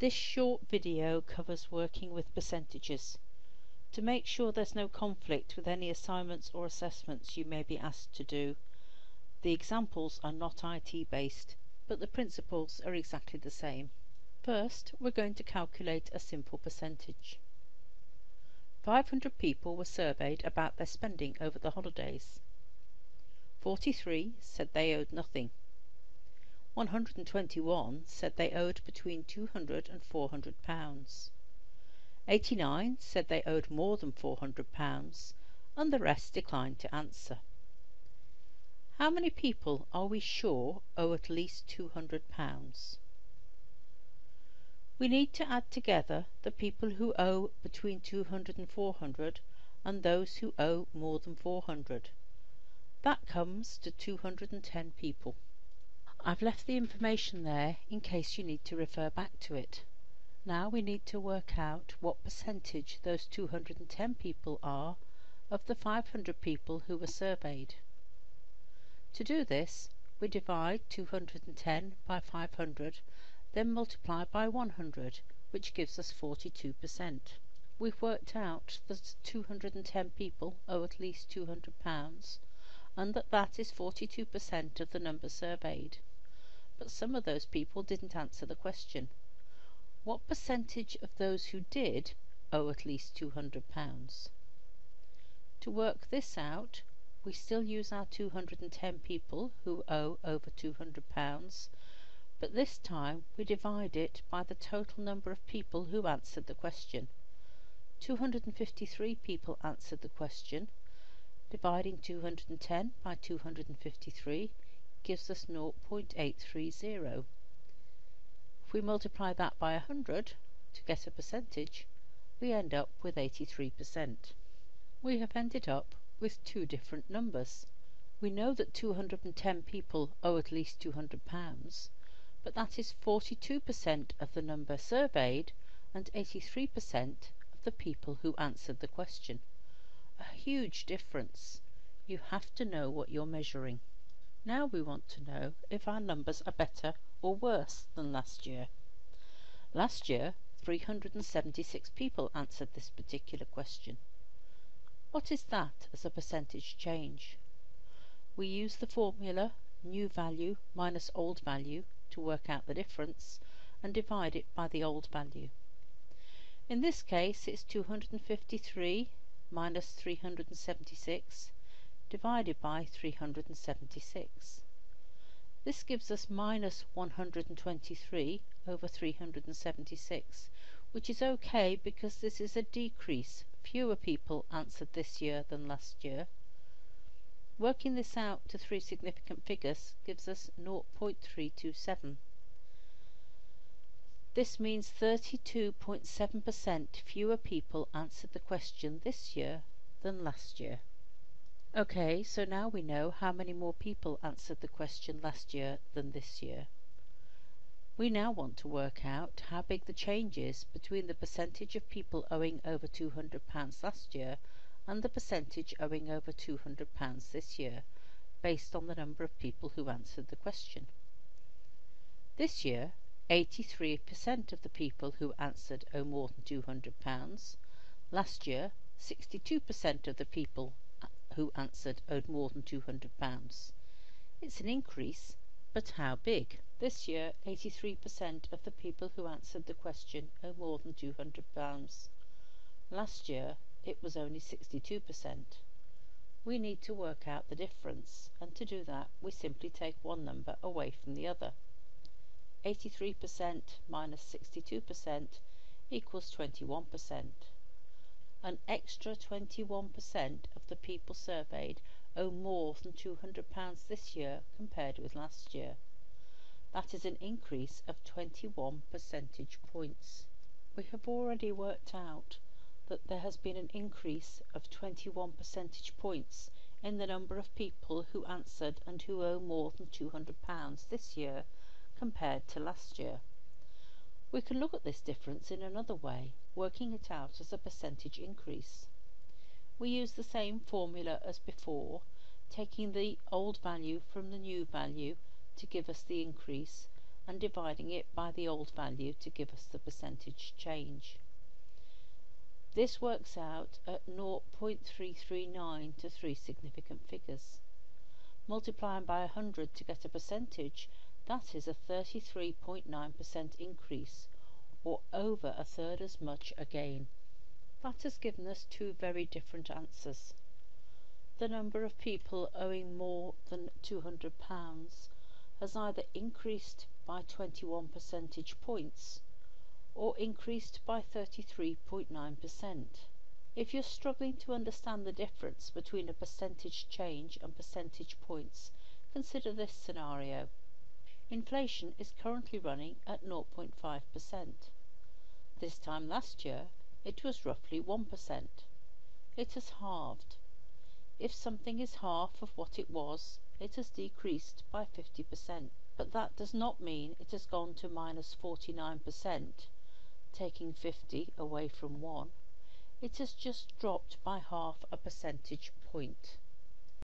This short video covers working with percentages. To make sure there's no conflict with any assignments or assessments you may be asked to do, the examples are not IT based, but the principles are exactly the same. First, we're going to calculate a simple percentage. 500 people were surveyed about their spending over the holidays. 43 said they owed nothing. 121 said they owed between 200 and 400 pounds. 89 said they owed more than 400 pounds, and the rest declined to answer. How many people are we sure owe at least 200 pounds? We need to add together the people who owe between 200 and 400 and those who owe more than 400. That comes to 210 people. I've left the information there in case you need to refer back to it. Now we need to work out what percentage those 210 people are of the 500 people who were surveyed. To do this, we divide 210 by 500, then multiply by 100, which gives us 42%. We've worked out that 210 people owe at least £200, and that that is 42% of the number surveyed but some of those people didn't answer the question. What percentage of those who did owe at least £200? To work this out, we still use our 210 people who owe over £200, but this time we divide it by the total number of people who answered the question. 253 people answered the question. Dividing 210 by 253 gives us 0.830. If we multiply that by 100 to get a percentage, we end up with 83%. We have ended up with two different numbers. We know that 210 people owe at least £200, but that is 42% of the number surveyed and 83% of the people who answered the question. A huge difference. You have to know what you're measuring. Now we want to know if our numbers are better or worse than last year. Last year, 376 people answered this particular question. What is that as a percentage change? We use the formula new value minus old value to work out the difference and divide it by the old value. In this case, it's 253 minus 376 divided by 376. This gives us minus 123 over 376, which is okay because this is a decrease. Fewer people answered this year than last year. Working this out to three significant figures gives us 0.327. This means 32.7% fewer people answered the question this year than last year. Okay, so now we know how many more people answered the question last year than this year. We now want to work out how big the change is between the percentage of people owing over £200 last year and the percentage owing over £200 this year, based on the number of people who answered the question. This year, 83% of the people who answered owe more than £200. Last year, 62% of the people who answered owed more than £200. It's an increase, but how big? This year, 83% of the people who answered the question owe more than £200. Last year, it was only 62%. We need to work out the difference, and to do that, we simply take one number away from the other. 83% minus 62% equals 21% an extra 21% of the people surveyed owe more than £200 this year compared with last year. That is an increase of 21 percentage points. We have already worked out that there has been an increase of 21 percentage points in the number of people who answered and who owe more than £200 this year compared to last year. We can look at this difference in another way, working it out as a percentage increase. We use the same formula as before, taking the old value from the new value to give us the increase, and dividing it by the old value to give us the percentage change. This works out at 0.339 to three significant figures. Multiplying by 100 to get a percentage, that is a 33.9% increase, or over a third as much again. That has given us two very different answers. The number of people owing more than £200 has either increased by 21 percentage points or increased by 33.9%. If you're struggling to understand the difference between a percentage change and percentage points, consider this scenario. Inflation is currently running at 0.5%. This time last year, it was roughly 1%. It has halved. If something is half of what it was, it has decreased by 50%. But that does not mean it has gone to minus 49%, taking 50 away from 1. It has just dropped by half a percentage point.